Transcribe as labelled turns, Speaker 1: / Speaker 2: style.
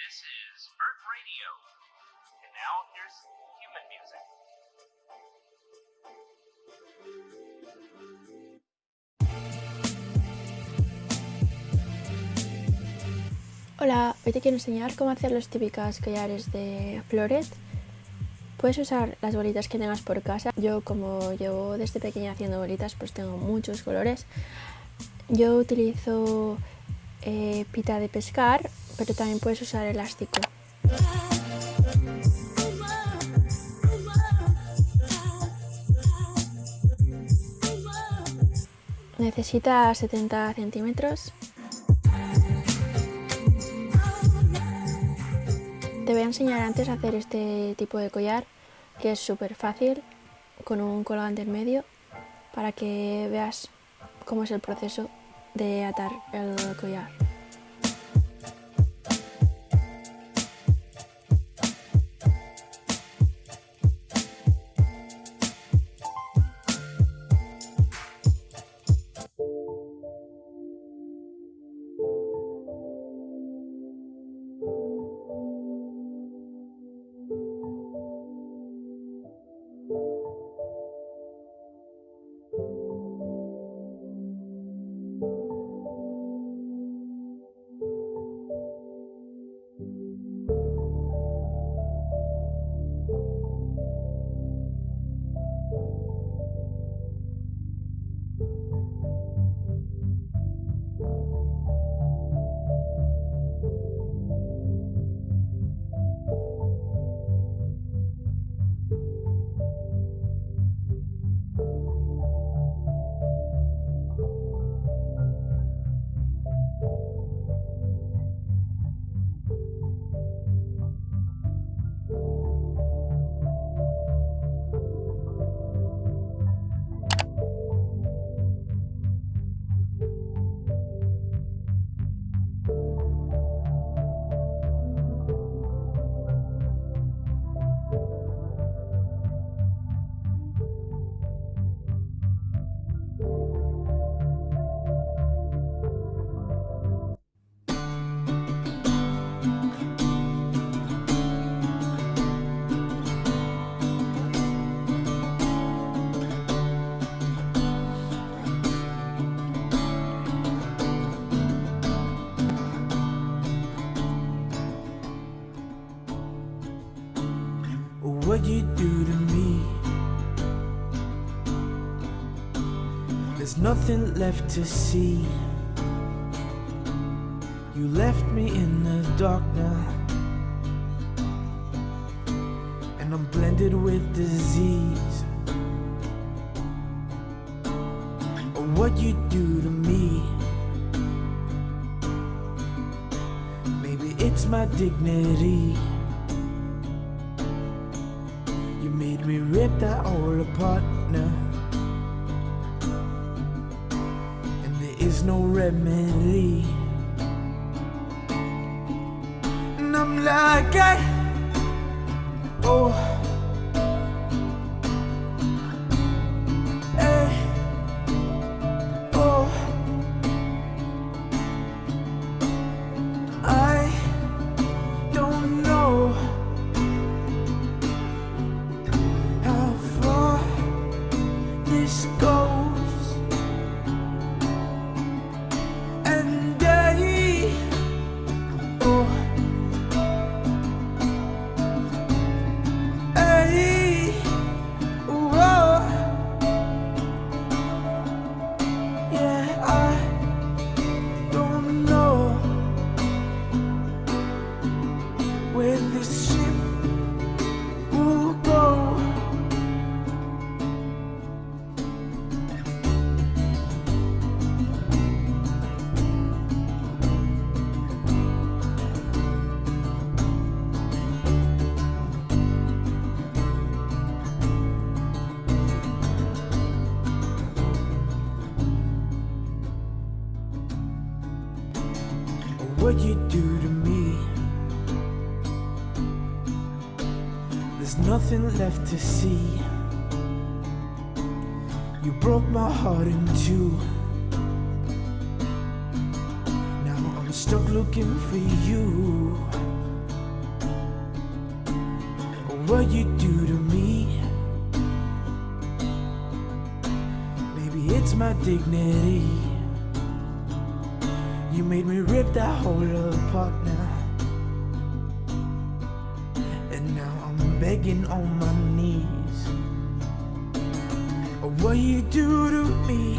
Speaker 1: This is Earth Radio. And now here's human music.
Speaker 2: Hola, hoy te quiero enseñar cómo hacer los típicas collares de flores. Puedes usar las bolitas que tengas por casa. Yo como llevo desde pequeña haciendo bolitas, pues tengo muchos colores. Yo utilizo eh, pita de pescar, pero también puedes usar elástico. Necesita 70 centímetros. Te voy a enseñar antes a hacer este tipo de collar, que es súper fácil, con un colgante en medio, para que veas cómo es el proceso de atar el collar.
Speaker 3: What you do to me. There's nothing left to see. You left me in the dark now, and I'm blended with disease. Oh, what you do to me. Maybe it's my dignity. You made me rip that all apart now. And there is no remedy. And I'm like, I, oh. what you do to me. There's nothing left to see. You broke my heart in two. Now I'm stuck looking for you. What you do to me. Maybe it's my dignity. You made me rip that whole apart now. And now I'm begging on my knees. What you do to me.